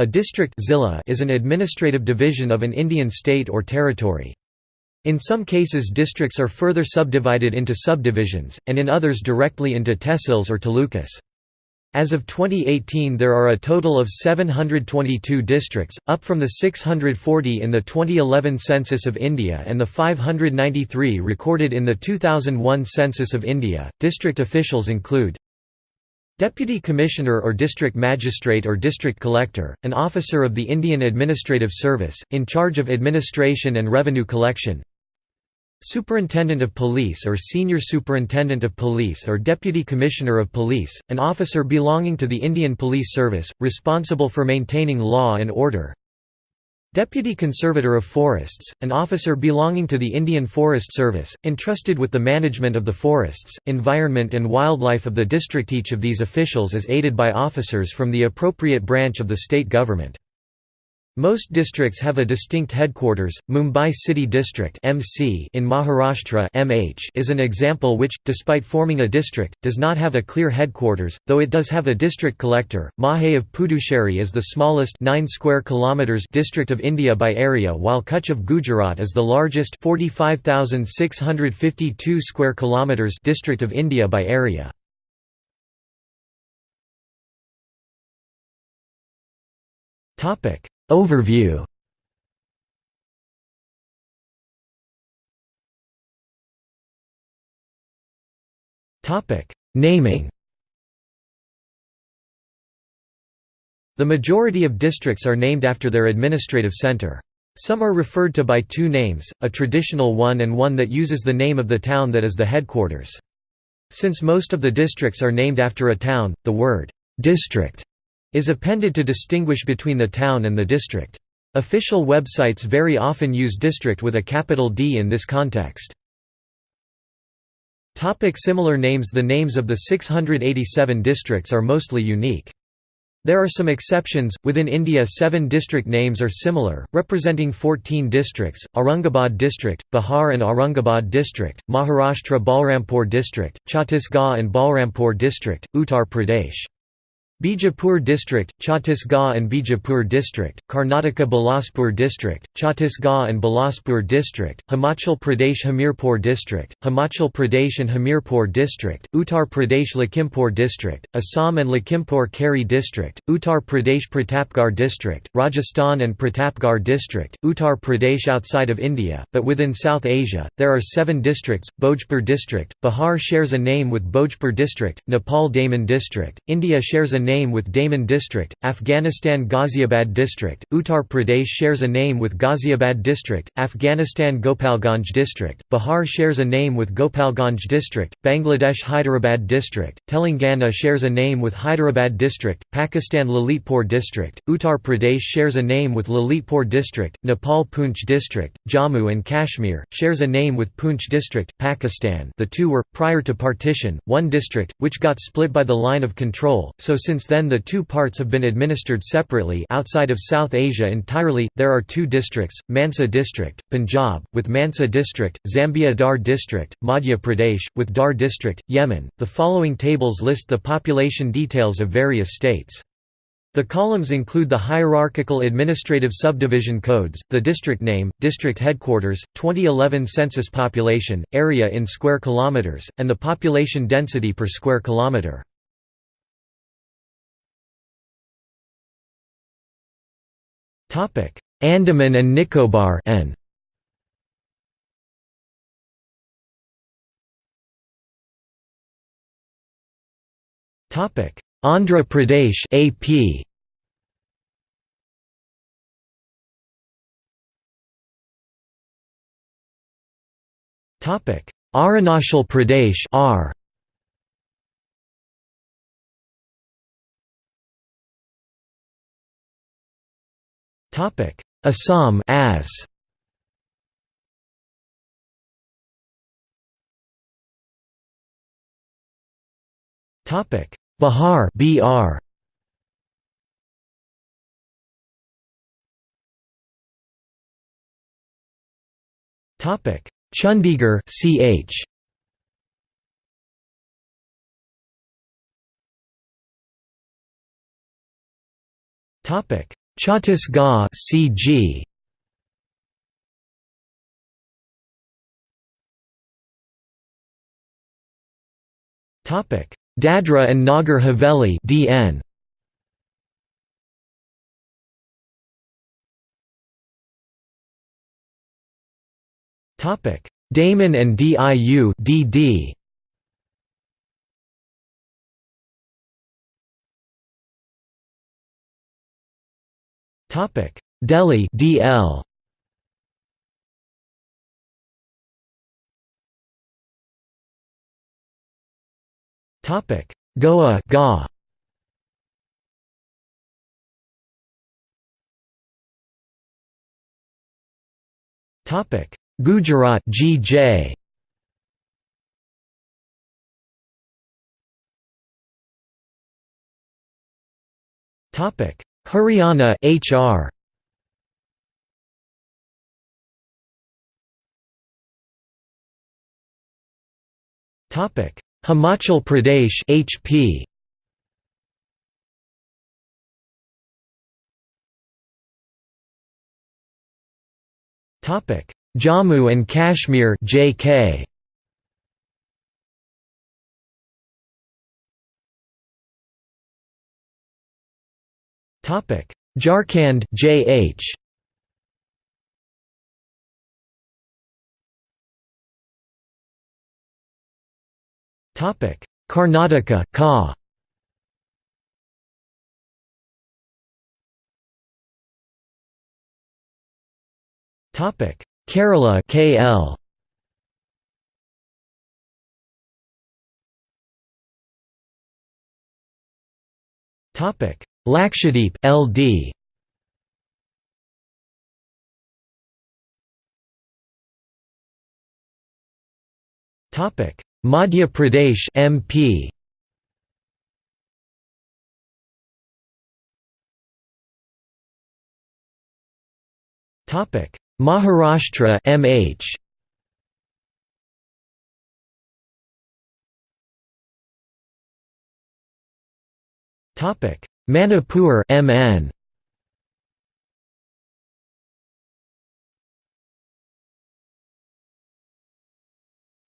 A district zilla is an administrative division of an Indian state or territory. In some cases districts are further subdivided into subdivisions, and in others directly into tehsils or talukas. As of 2018 there are a total of 722 districts, up from the 640 in the 2011 Census of India and the 593 recorded in the 2001 Census of India. District officials include Deputy Commissioner or District Magistrate or District Collector, an officer of the Indian Administrative Service, in charge of administration and revenue collection Superintendent of Police or Senior Superintendent of Police or Deputy Commissioner of Police, an officer belonging to the Indian Police Service, responsible for maintaining law and order. Deputy Conservator of Forests, an officer belonging to the Indian Forest Service, entrusted with the management of the forests, environment and wildlife of the district Each of these officials is aided by officers from the appropriate branch of the state government. Most districts have a distinct headquarters. Mumbai City District (MC) in Maharashtra (MH) is an example which, despite forming a district, does not have a clear headquarters, though it does have a district collector. Mahé of Puducherry is the smallest 9 square kilometers district of India by area, while Kutch of Gujarat is the largest 45,652 square kilometers district of India by area. Topic Overview Naming The majority of districts are named after their administrative center. Some are referred to by two names, a traditional one and one that uses the name of the town that is the headquarters. Since most of the districts are named after a town, the word «district» is appended to distinguish between the town and the district. Official websites very often use district with a capital D in this context. Topic similar names The names of the 687 districts are mostly unique. There are some exceptions. Within India, seven district names are similar, representing 14 districts Aurangabad District, Bihar and Aurangabad District, Maharashtra Balrampur District, Chhattisgarh and Balrampur District, Uttar Pradesh. Bijapur District, Chhattisgarh and Bijapur District, Karnataka Bilaspur District, Chhattisgarh and Bilaspur District, Himachal Pradesh Hamirpur District, Himachal Pradesh and Hamirpur District, Uttar Pradesh Lakhimpur District, Assam and Lakhimpur Kheri District, Uttar Pradesh Pratapgarh District, Rajasthan and Pratapgarh District, Uttar Pradesh outside of India, but within South Asia, there are seven districts, Bhojpur District, Bihar shares a name with Bhojpur District, Nepal Daman District, India shares a name with Daman District, Afghanistan Ghaziabad District, Uttar Pradesh shares a name with Ghaziabad District, Afghanistan Gopalganj District, Bihar shares a name with Gopalganj District, Bangladesh Hyderabad District, Telangana shares a name with Hyderabad District, Pakistan Lalitpur District, Uttar Pradesh shares a name with Lalitpur District, Nepal Poonch District, Jammu and Kashmir, shares a name with Poonch District, Pakistan. The two were, prior to partition, one district, which got split by the line of control, so since since then the two parts have been administered separately outside of South Asia entirely. There are two districts, Mansa district, Punjab, with Mansa district, Zambia Dhar district, Madhya Pradesh, with Dar district, Yemen. The following tables list the population details of various states. The columns include the hierarchical administrative subdivision codes, the district name, district headquarters, 2011 census population, area in square kilometers, and the population density per square kilometer. Topic: Andaman and Nicobar N. Topic: Andhra Pradesh AP. Topic: Arunachal Pradesh R. Topic: Assam as. Topic: Bihar BR. Topic: Chandigarh CH. Topic: Chhattisgarh CG Topic. Dadra and Nagar Haveli DN Topic. Daman and DIU DD Topic. Delhi DL Topic. Goa GA. Topic. Gujarat GJ Topic Haryana HR Topic. Himachal Pradesh HP Topic. Jammu and Kashmir JK Topic. Jharkhand JH Topic. Karnataka Ka. Topic. Kerala KL Topic Lakshadweep LD Topic. Madhya Pradesh MP Topic. Maharashtra MH Topic Manipur MN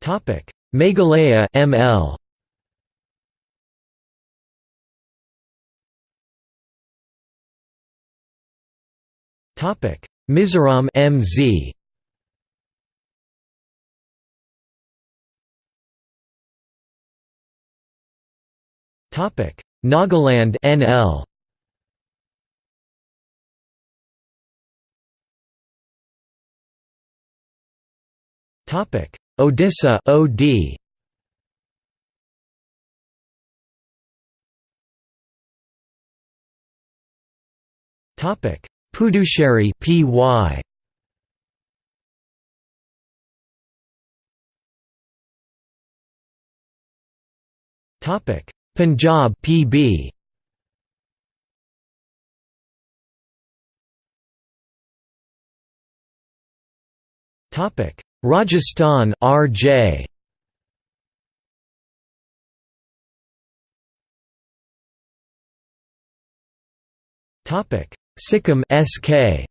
Topic. Meghalaya ML Topic. Mizoram MZ Topic Nagaland NL Topic. Odisha OD Topic. Puducherry PY Topic Punjab PB Topic. Rajasthan RJ Topic. Sikkim SK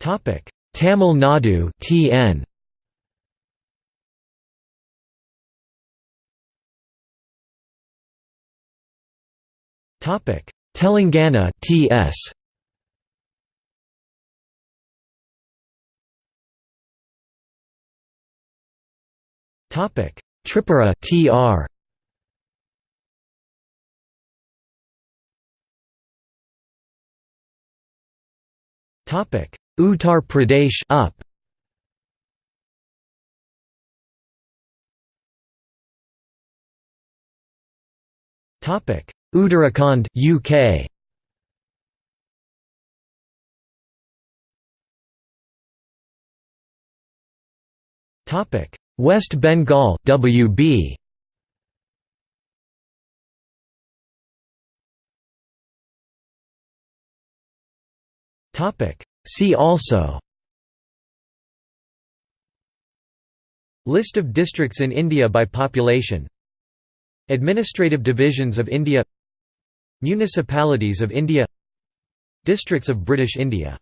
Topic Tamil Nadu TN Topic. Telangana TS Topic. Tripura TR Topic Uttar Pradesh up. Topic. Uttarakhand UK Topic. West Bengal WB Topic See also List of districts in India by population Administrative divisions of India Municipalities of India Districts of British India